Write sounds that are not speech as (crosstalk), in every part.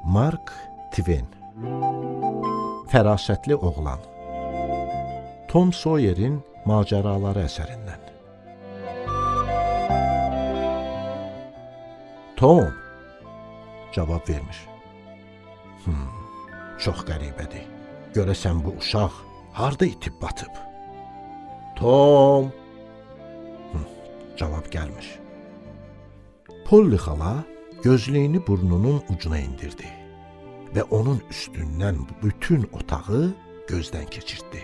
Mark Twain Fərasətli oğlan Tom Sawyer'in macəraları əsərindən Tom cavab vermiş. Hmm, çox qəribədir. Görəsən bu uşaq harda itib batıb? Tom hmm, cavab gəlmiş. Polly xala gözlüyünü burnunun ucuna indirdi və onun üstündən bütün otağı gözdən keçirtdi.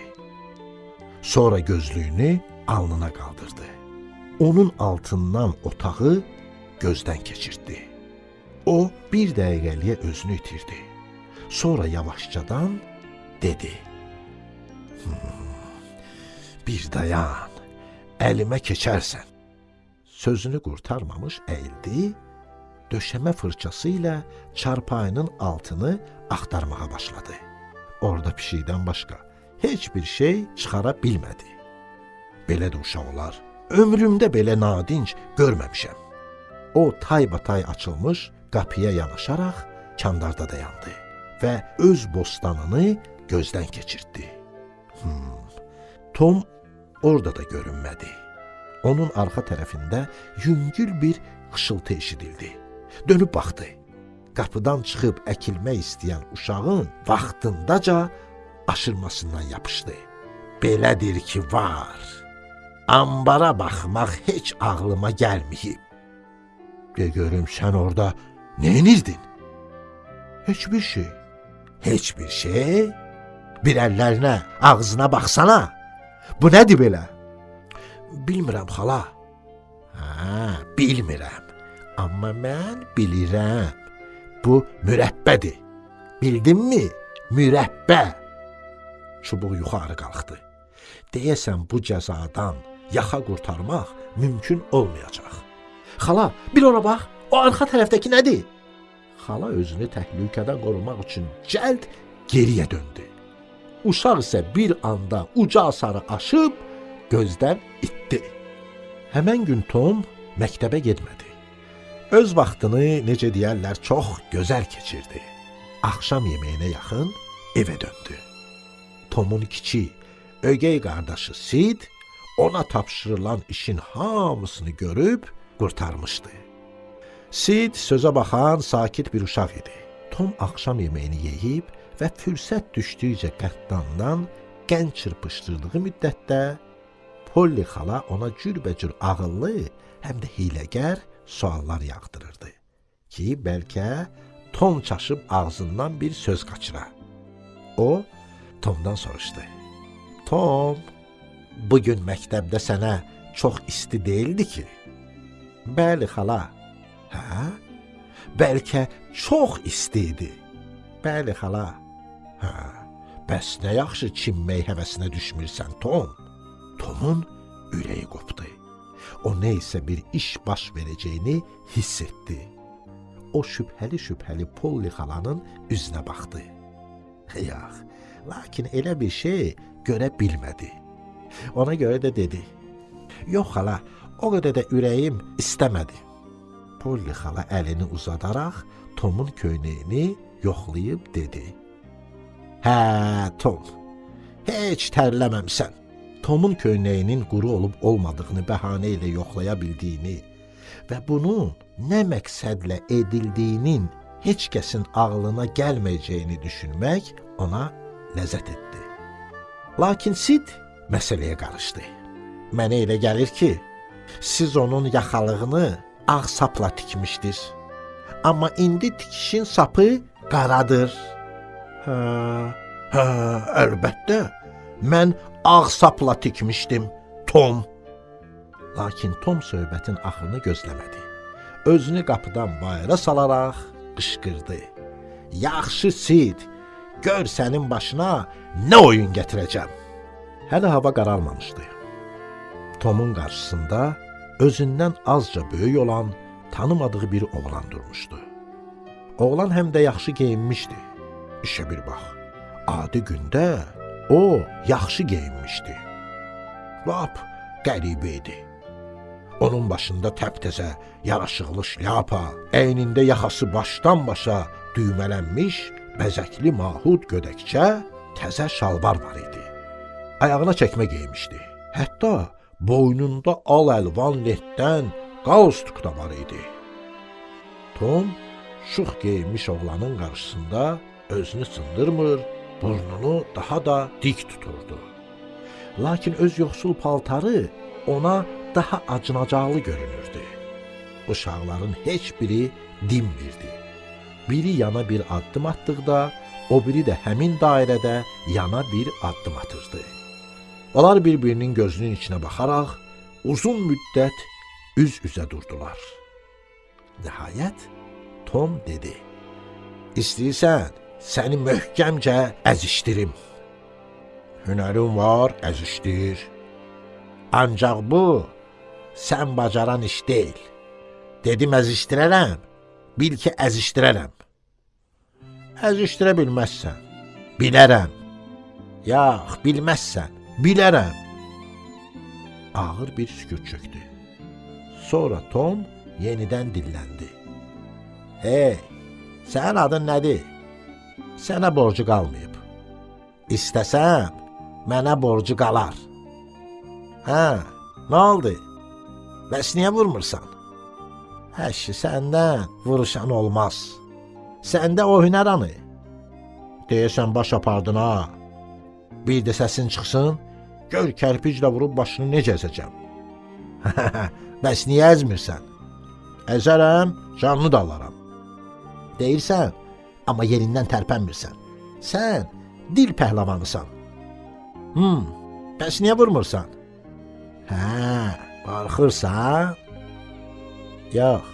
Sonra gözlüyünü alnına qaldırdı. Onun altından otağı gözdən keçirtdi. O bir dəqiqəliyə özünü itirdi. Sonra yavaşcadan dedi: hmm, "Bir dayan, əlimə keçərsən." Sözünü qurtarmamış əyildi, döşəmə fırçası ilə çarpayının altını axtarmağa başladı. Orada pişikdən başqa heç bir şey çıxara bilmədi. Belə də uşaq olar. Ömrümdə belə nadinc görməmişəm. O taybatay açılmış qapıya yanaşaraq kandarda dayandı və öz bostanını gözdən keçirtdi. Hmm. Tom orada da görünmədi. Onun arxa tərəfində yüngül bir xışıltı eşidildi. Dönüb baxdı. Qapıdan çıxıb əkilmək istəyən uşağın vaxtındaca aşırmasından yapışdı. Belədir ki, var. Ambara baxmaq heç ağlıma gəlməyib. De görüm sən orada nə edirdin? Heç bir şey. Heç bir şey? Bir əllərinə, ağzına baxsana. Bu nədir belə? Bilmirəm xala. Hə, bilmirəm. Amma mən bilirəm. Bu mürəbbədir. Bildinmi? Mürəbbə. Çubuq yuxarı qalxdı. Deyəsən bu cəzadan yaxa qurtarmaq mümkün olmayacaq. Xala, bir ora bax. O arxa tərəfdəki nədir? Xala özünü təhlükədən qorumaq üçün cəld geriyə döndü. Uşaq isə bir anda uca sarı aşıb gözdən itdi. Həmən gün Tom məktəbə getmədi. Öz vaxtını, necə deyərlər, çox gözəl keçirdi. Axşam yeməyinə yaxın evə döndü. Tomun kiçik, ögey qardaşı Sid ona tapşırılan işin hamısını görüb qurtarmışdı. Sid sözə baxan sakit bir uşaq idi. Tom axşam yeməyini yeyib və fürsət düşdükcə qəddandan qən çırpışdırdığı müddətdə Polly xala ona cürbəcür ağıllı, həm də hiləgər suallar yağdırırdı ki, bəlkə Tom çaşıb ağzından bir söz qaçıra. O Tomdan soruşdu. Tom, bu gün məktəbdə sənə çox isti deyildi ki? Bəli, xala. Hə? Bəlkə çox isti idi. Bəli, xala. Hə. Bəs nə yaxşı çimmək həvəsinə düşmürsən, Tom? Tomun ürəyi qopdu. O isə bir iş baş verəcəyini hiss etdi. O şübhəli-şübhəli Polly xalanın üzünə baxdı. (laughs) Yox, lakin elə bir şey görə bilmədi. Ona görə də dedi: "Yox xala, o qədər də ürəyim istəmədi." Polly xala əlini uzadaraq Tomun köynəyini yoxlayıb dedi: "Hə, Tom, heç tərləməmsən." Tomun köynəyinin quru olub olmadığını bəhanə ilə yoxlaya bildiyini və bunun nə məqsədlə edildiyinin heç kəsin ağlına gəlməyəcəyini düşünmək ona ləzzət etdi. Lakin Sid məsələyə qarışdı. Mənə elə gəlir ki, siz onun yaxalığını ağ sapla tikmişdiniz. Amma indi tikişin sapı qaradır. Hə, hə, əlbəttə. Mən ağ sapla tikmişdim, Tom. Lakin Tom söhbətin axırını gözləmədi. Özünü qapıdan bayıra salaraq qışqırdı. Yaxşı Sid, gör sənin başına nə oyun gətirəcəm. Hələ hava qaralmamışdı. Tomun qarşısında özündən azca böyük olan, tanımadığı bir oğlan durmuşdu. Oğlan həm də yaxşı geyinmişdi. İşə bir bax. Adi gündə o yaxşı geyinmişdi. Lap qəribə idi. Onun başında təptəzə, yaraşıqlı şlyapa, əynində yaxası başdan başa düymələnmiş, bəzəkli mahud gödəkçə, təzə şalvar var idi. Ayağına çəkmə geymişdi. Hətta boynunda al əlvan lentdən qalstuk da var idi. Tom şux geyinmiş oğlanın qarşısında özünü sındırmır, burnunu daha da dik tuturdu. Lakin öz yoxsul paltarı ona daha acınacaqlı görünürdü. Uşaqların heç biri dinmirdi. Biri yana bir addım atdıqda, o biri də həmin dairədə yana bir addım atırdı. Onlar bir-birinin gözünün içinə baxaraq uzun müddət üz-üzə durdular. Nəhayət Tom dedi: "İstəyirsən səni möhkəmcə əzişdirim. Hünərin var, əzişdir. Ancaq bu sən bacaran iş deyil. Dedim əzişdirərəm, bil ki əzişdirərəm. Əzişdirə bilməzsən. Bilərəm. Yox, bilməzsən. Bilərəm. Ağır bir sükut çökdü. Sonra Tom yenidən dilləndi. Hey, sənin adın nədir? Sənə borcu qalmayıb. İstəsəm, mənə borcu qalar. Hə, nə oldu? Bəs niyə vurmursan? Həşi, səndən vuruşan olmaz. Səndə o hünər anı. Deyəsən baş apardın ha. Bir də səsin çıxsın, gör kərpiclə vurub başını necə əzəcəm. (laughs) Bəs niyə əzmirsən? Əzərəm, canını da alaram. Deyirsən, amma yerindən tərpənmirsən. Sən dil pəhləvanısan. Hmm, bəs niyə vurmursan? Hə, qorxursan? Yox,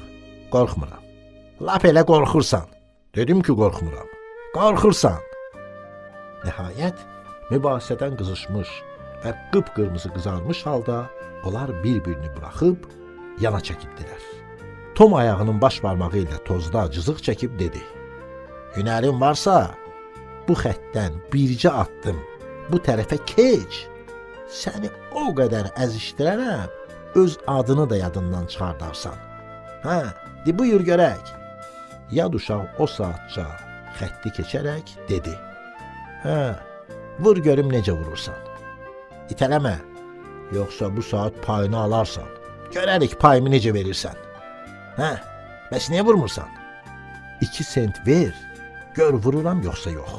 qorxmuram. Lap elə qorxursan. Dedim ki, qorxmuram. Qorxursan. Nəhayət mübahisədən qızışmış və qıpqırmızı qızarmış halda onlar bir-birini buraxıb yana çəkildilər. Tom ayağının baş barmağı ilə tozda cızıq çəkib dedi: Hünərin varsa, bu xəttdən bircə addım bu tərəfə keç. Səni o qədər əzişdirərəm, öz adını da yadından çıxardarsan. Hə, de buyur görək. Yad uşaq o saatca xətti keçərək dedi. Hə, vur görüm necə vurursan. İtələmə, yoxsa bu saat payını alarsan. Görərik payımı necə verirsən. Hə, bəs niyə vurmursan? 2 sent ver, gör vururam yoxsa yox.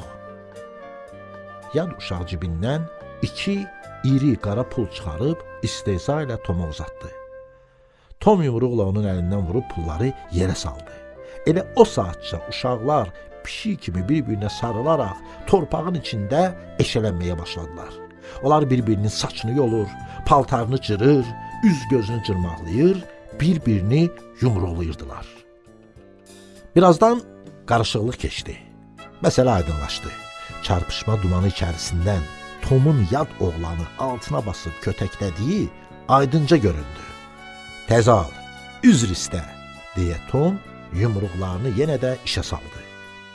Yad uşaq cibindən iki iri qara pul çıxarıb istehza ilə Toma uzatdı. Tom yumruqla onun əlindən vurub pulları yerə saldı. Elə o saatca uşaqlar pişik kimi bir-birinə sarılaraq torpağın içində eşələnməyə başladılar. Onlar bir-birinin saçını yolur, paltarını cırır, üz-gözünü cırmaqlayır, bir-birini yumruqlayırdılar. Birazdan qarışıqlıq keçdi. Məsələ aydınlaşdı. Çarpışma dumanı içərisindən Tomun yad oğlanı altına basıb kötəklədiyi aydınca göründü. Təzal, üzr istə, deyə Tom yumruqlarını yenə də işə saldı.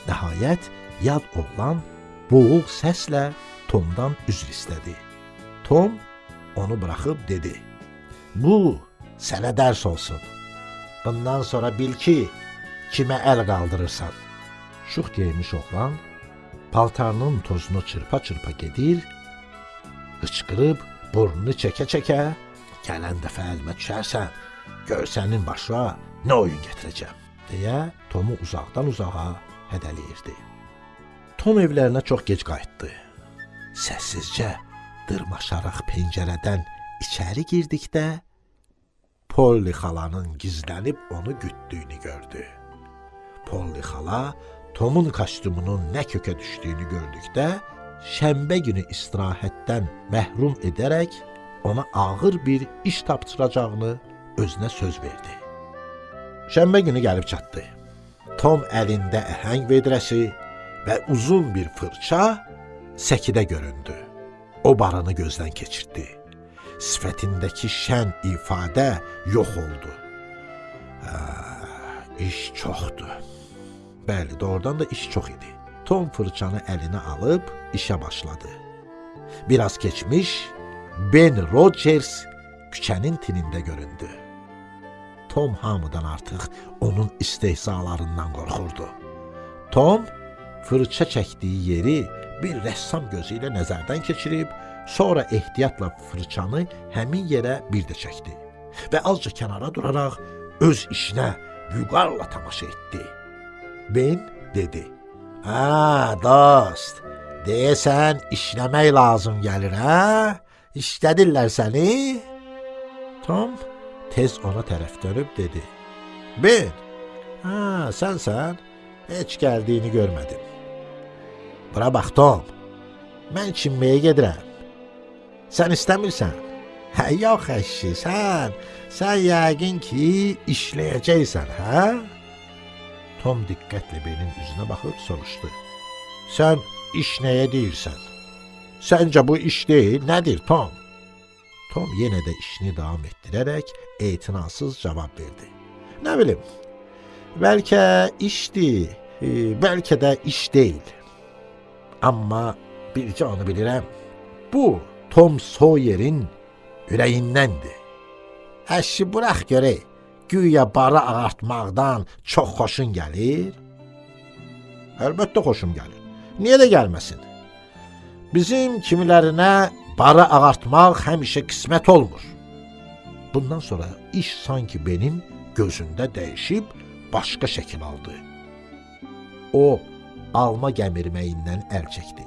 Nəhayət, yad oğlan boğuq səslə Tomdan üzr istədi. Tom onu buraxıb dedi: "Bu sənə dərs olsun. Bundan sonra bil ki, kimə əl qaldırırsan." Şux geymiş oğlan paltarının tozunu çırpa-çırpa gedir, hıçqırıb burnunu çəkə-çəkə, gələn dəfə əlimə düşərsən, gör sənin başına nə oyun gətirəcəm, deyə Tomu uzaqdan uzağa hədələyirdi. Tom evlərinə çox gec qayıtdı. Səssizcə dırmaşaraq pəncərədən içəri girdikdə Polly xalanın gizlənib onu gütdüyünü gördü. Polly xala Tomun kostyumunun nə kökə düşdüyünü gördükdə şənbə günü istirahətdən məhrum edərək ona ağır bir iş tapşıracağını özünə söz verdi. Şənbə günü gəlib çatdı. Tom əlində əhəng vedrəsi və uzun bir fırça səkidə göründü. O barını gözdən keçirdi sifətindəki şən ifadə yox oldu. Hə, iş çoxdur. Bəli, doğrudan da iş çox idi. Tom fırçanı əlinə alıb işə başladı. Biraz keçmiş Ben Rogers küçənin tinində göründü. Tom hamıdan artıq onun istehzalarından qorxurdu. Tom fırça çəkdiyi yeri bir rəssam gözü ilə nəzərdən keçirib, sonra ehtiyatla fırçanı həmin yerə bir də çəkdi və azca kənara duraraq öz işinə vüqarla tamaşa etdi. Ben dedi: "Ha, dost, deyəsən işləmək lazım gəlir, hə? İşlədirlər səni?" Tom tez ona tərəf dönüb dedi: "Ben, ha, sənsən? Heç gəldiyini görmədim." Bura bax, Tom. Mən çinməyə gedirəm. Sən istəmirsən? Hə, yox əşi, sən, sən yəqin ki, işləyəcəksən, hə? Tom diqqətlə Benin üzünə baxıb soruşdu. Sən iş nəyə deyirsən? Səncə bu iş deyil, nədir, Tom? Tom yenə də işini davam etdirərək etinasız cavab verdi. Nə bilim, bəlkə işdir, e, bəlkə də iş deyil. Amma bircə onu bilirəm. Bu Tom Sawyer'in ürəyindəndir. Əşi burax görək. Güya barı ağartmaqdan çox xoşun gəlir? Əlbəttə xoşum gəlir. Niyə də gəlməsin? Bizim kimilərinə barı ağartmaq həmişə qismət olmur. Bundan sonra iş sanki Benin gözündə dəyişib başqa şəkil aldı. O alma gəmirməyindən əl çəkdi.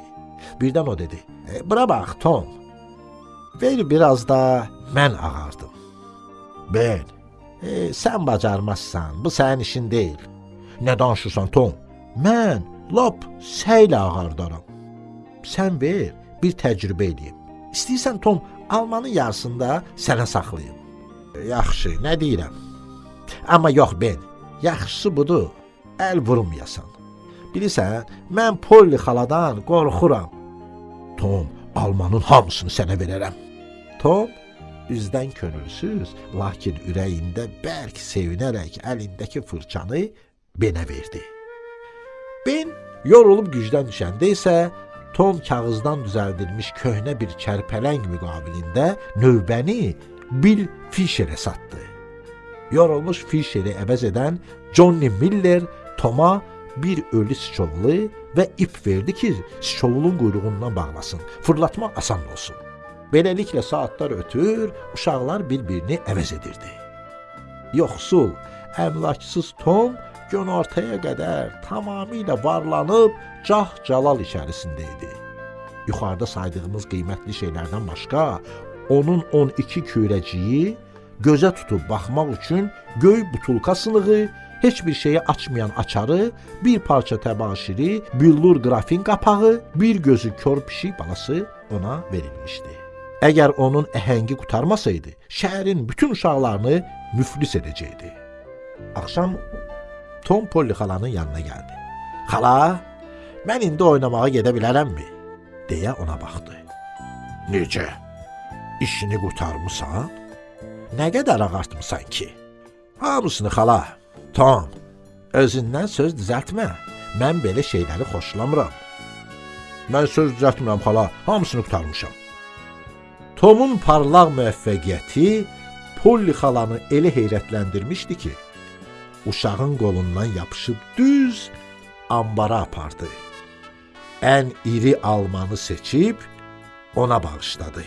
Birdən o dedi: e, "Bura bax, Tom. Ver biraz da mən ağardım." Ben, e, sən bacarmazsan. Bu sənin işin deyil. Nə danışırsan, Tom? Mən lap səylə ağardaram. Sən ver, bir təcrübə eləyim. İstəyirsən Tom, almanın yarısında sənə saxlayım. E, Yaxşı, nə deyirəm? Amma yox Ben, yaxşısı budur. Əl vurmayasan. Bilirsən, mən Polly xaladan qorxuram. Tom, almanın hamısını sənə verərəm. Tom üzdən könülsüz, lakin ürəyində bərk sevinərək əlindəki fırçanı Benə verdi. Ben yorulub gücdən düşəndə isə Tom kağızdan düzəldilmiş köhnə bir kərpələng müqabilində növbəni Bill Fisherə satdı. Yorulmuş Fisheri əvəz edən Johnny Miller Toma bir ölü siçovlu və ip verdi ki, siçovulun quyruğundan bağlasın, fırlatmaq asan olsun. Beləliklə saatlar ötür, uşaqlar bir-birini əvəz edirdi. Yoxsul, əmlaksız Tom günortaya qədər tamamilə varlanıb cah-calal içərisində idi. Yuxarıda saydığımız qiymətli şeylərdən başqa, onun 12 kürəciyi gözə tutub baxmaq üçün göy butulka sınığı, heç bir şeyi açmayan açarı, bir parça təbaşiri, billur qrafin qapağı, bir gözü kör pişik balası ona verilmişdi. Əgər onun əhəngi qutarmasaydı, şəhərin bütün uşaqlarını müflis edəcəkdi. Axşam Tom Polly xalanın yanına gəldi. Xala, mən indi oynamağa gedə bilərəmmi? deyə ona baxdı. Necə? İşini qurtarmısan? Nə qədər ağartmısan ki? Hamısını xala. Tom, özündən söz düzəltmə. Mən belə şeyləri xoşlamıram. Mən söz düzəltmirəm xala, hamısını qurtarmışam. Tomun parlaq müvəffəqiyyəti Polly xalanı elə heyrətləndirmişdi ki, uşağın qolundan yapışıb düz ambara apardı. Ən iri almanı seçib ona bağışladı.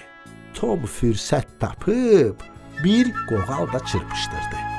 Tom fürsət tapıb bir qoğal da çırpışdırdı.